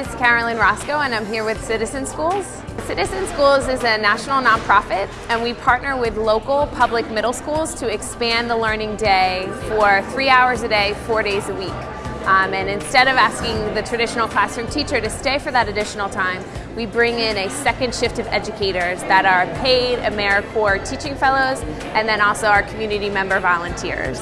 is Carolyn Roscoe and I'm here with Citizen Schools. Citizen Schools is a national nonprofit and we partner with local public middle schools to expand the learning day for three hours a day, four days a week. Um, and instead of asking the traditional classroom teacher to stay for that additional time, we bring in a second shift of educators that are paid AmeriCorps teaching fellows and then also our community member volunteers.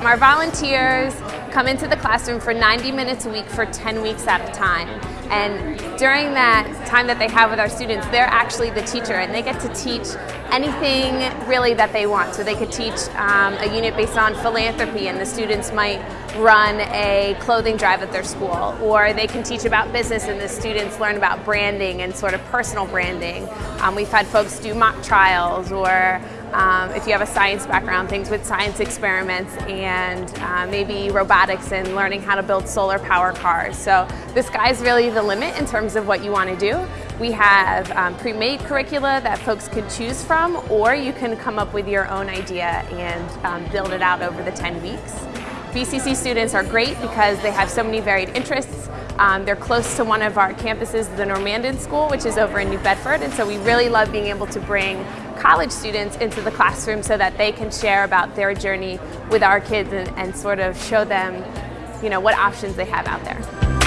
Our volunteers come into the classroom for 90 minutes a week for 10 weeks at a time. And during that time that they have with our students, they're actually the teacher and they get to teach anything really that they want. So they could teach um, a unit based on philanthropy and the students might run a clothing drive at their school. Or they can teach about business and the students learn about branding and sort of personal branding. Um, we've had folks do mock trials or um, if you have a science background, things with science experiments and uh, maybe robotics and learning how to build solar power cars. So the sky's really the limit in terms of what you want to do. We have um, pre-made curricula that folks can choose from or you can come up with your own idea and um, build it out over the 10 weeks. BCC students are great because they have so many varied interests. Um, they're close to one of our campuses, the Normandin School, which is over in New Bedford, and so we really love being able to bring college students into the classroom so that they can share about their journey with our kids and, and sort of show them you know, what options they have out there.